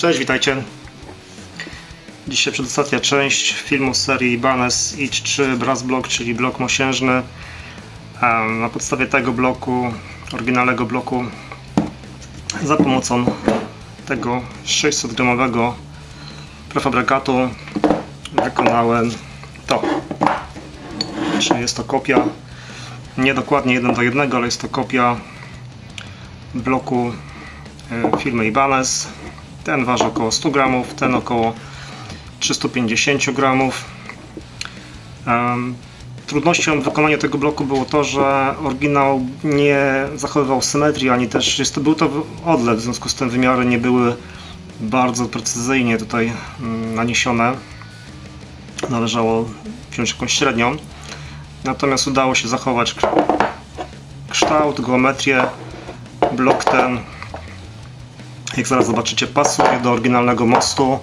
Cześć, witajcie. Dzisiaj przedostatnia część filmu serii Ibanez Idź 3 Brass Block, czyli blok mosiężny. Na podstawie tego bloku, oryginalnego bloku, za pomocą tego 600 gramowego prefabrykatu wykonałem to. Czyli jest to kopia, nie dokładnie 1 do 1, ale jest to kopia bloku e, firmy Ibanez. Ten waży około 100 gramów, ten około 350 gramów. Trudnością w wykonaniu tego bloku było to, że oryginał nie zachowywał symetrii, ani też jest to, był to odlew, w związku z tym wymiary nie były bardzo precyzyjnie tutaj mm, naniesione. Należało wziąć jakąś średnią. Natomiast udało się zachować kształt, geometrię. Blok ten, jak zaraz zobaczycie, pasuje do oryginalnego mostu.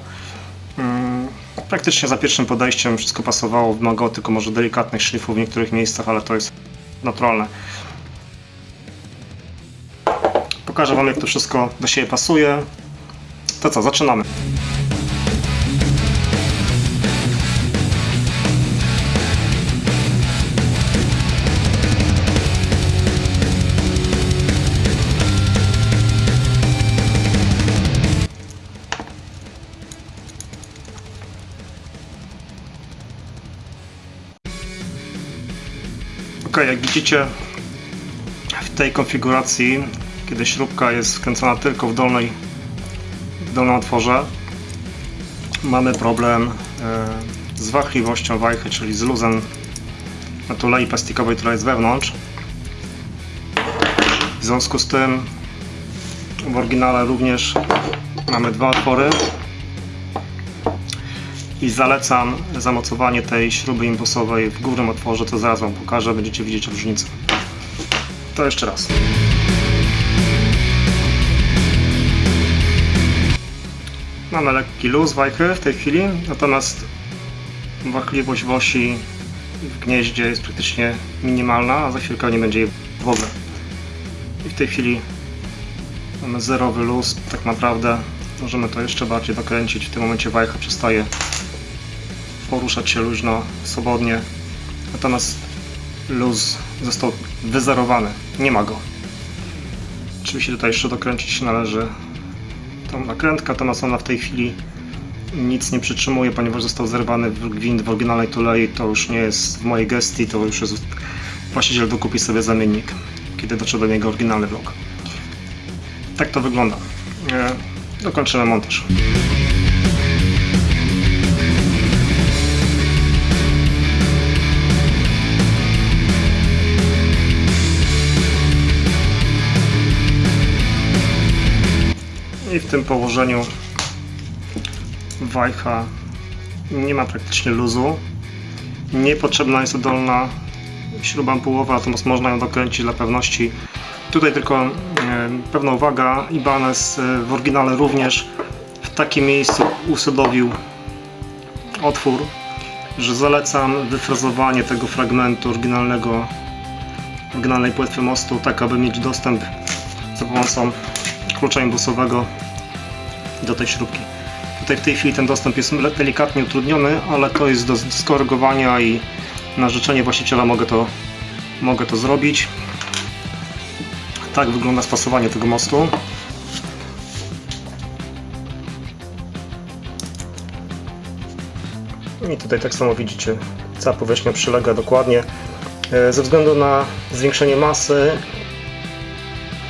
Mm, Praktycznie za pierwszym podejściem wszystko pasowało, wymagało tylko może delikatnych szlifów w niektórych miejscach, ale to jest naturalne. Pokażę Wam jak to wszystko do siebie pasuje. To co, zaczynamy. Ok, jak widzicie w tej konfiguracji, kiedy śrubka jest wkręcona tylko w dolnej w dolnym otworze, mamy problem e, z wahliwością wajchy, czyli z luzem na tulei plastikowej, która jest wewnątrz. W związku z tym w oryginale również mamy dwa otwory i zalecam zamocowanie tej śruby imbusowej w górnym otworze, to zaraz Wam pokażę, będziecie widzieć różnicę. To jeszcze raz. Mamy lekki luz wajchy w tej chwili, natomiast wahliwość w osi w gnieździe jest praktycznie minimalna, a za chwilkę nie będzie jej w ogóle. I w tej chwili mamy zerowy luz, tak naprawdę możemy to jeszcze bardziej dokręcić. W tym momencie wajcha przestaje poruszać się luźno, swobodnie. Natomiast luz został wyzerowany. Nie ma go. Oczywiście tutaj jeszcze dokręcić należy tą nakrętkę, natomiast ona w tej chwili nic nie przytrzymuje, ponieważ został zerwany gwint w oryginalnej tulei. To już nie jest w mojej gestii, to już jest właściciel dokupi sobie zamiennik, kiedy dotrze do niego oryginalny blok. Tak to wygląda. E, Dokończymy montaż. W tym położeniu wajcha nie ma praktycznie luzu. Niepotrzebna jest dolna śruba ampułowa, natomiast można ją dokręcić dla pewności. Tutaj tylko e, pewna uwaga, Ibanez e, w oryginale również w takim miejscu usadowił otwór, że zalecam wyfrazowanie tego fragmentu oryginalnego, oryginalnej płetwy mostu, tak aby mieć dostęp za pomocą klucza imbusowego do tej śrubki. Tutaj w tej chwili ten dostęp jest delikatnie utrudniony, ale to jest do skorygowania i na życzenie właściciela mogę to, mogę to zrobić. Tak wygląda spasowanie tego mostu. I tutaj tak samo widzicie, cała powierzchnia przylega dokładnie. E, Ze względu na zwiększenie masy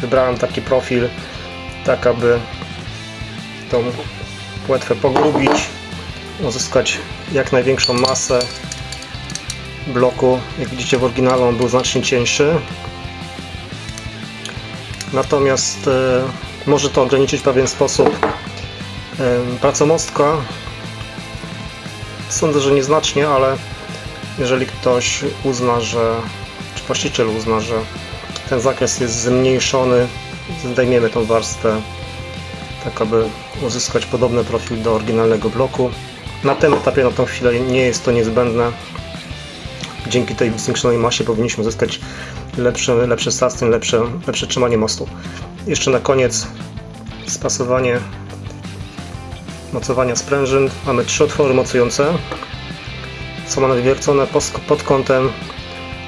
wybrałem taki profil, tak aby tą płetwę pogrubić, uzyskać jak największą masę bloku. Jak widzicie w oryginale on był znacznie cieńszy. Natomiast e, może to ograniczyć w pewien sposób e, pracę mostka. Sądzę, że nieznacznie, ale jeżeli ktoś uzna, że czy właściciel uzna, że ten zakres jest zmniejszony, zdejmiemy tą warstwę tak aby uzyskać podobny profil do oryginalnego bloku. Na tym etapie na tą chwilę nie jest to niezbędne. Dzięki tej zwiększonej masie powinniśmy uzyskać lepszy, lepszy sustain, lepsze, lepsze trzymanie mostu. Jeszcze na koniec spasowanie mocowania sprężyn. Mamy trzy otwory mocujące. Są one wywiercone pod kątem,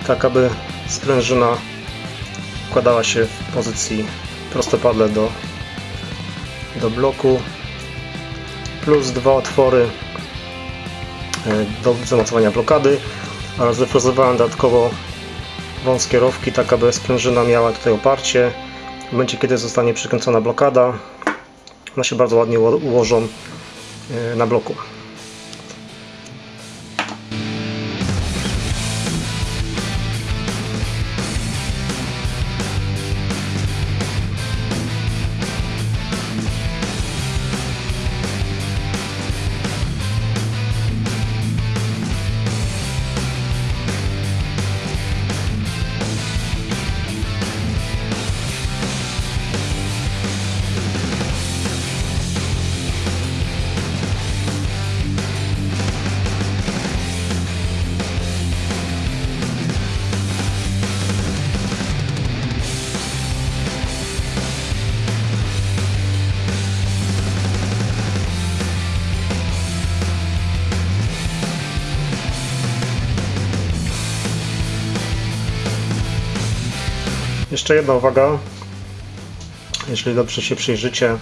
tak aby sprężyna układała się w pozycji prostopadle do, do bloku. Plus dwa otwory e, do zamocowania blokady oraz wyfrezowałem dodatkowo wąskie rowki, tak aby sprężyna miała tutaj oparcie. W momencie, kiedy zostanie przykręcona blokada, one się bardzo ładnie uło- ułożą e, na bloku. Jeszcze jedna uwaga. Jeżeli dobrze się przyjrzycie,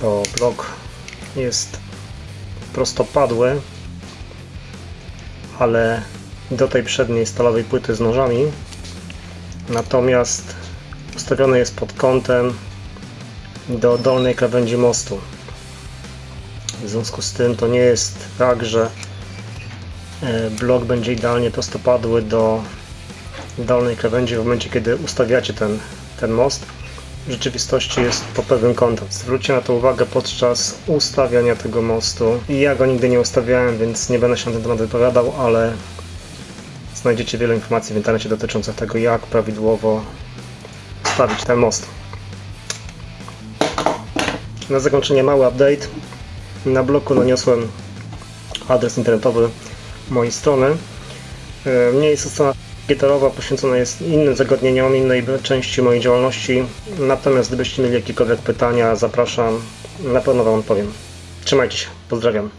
to blok jest prostopadły, ale do tej przedniej stalowej płyty z nożami. Natomiast ustawiony jest pod kątem do dolnej krawędzi mostu. W związku z tym to nie jest tak, że e, blok będzie idealnie prostopadły do dolnej krawędzi w momencie, kiedy ustawiacie ten, ten most. W rzeczywistości jest pod pewnym kątem. Zwróćcie na to uwagę podczas ustawiania tego mostu. Ja go nigdy nie ustawiałem, więc nie będę się na ten temat wypowiadał, ale znajdziecie wiele informacji w internecie dotyczących tego, jak prawidłowo ustawić ten most. Na zakończenie mały update. Na bloku naniosłem adres internetowy mojej strony. E, Nie jest to strona gitarowa poświęcona jest innym zagadnieniom, innej części mojej działalności. Natomiast gdybyście mieli jakiekolwiek pytania, zapraszam, na pewno Wam odpowiem. Trzymajcie się, pozdrawiam.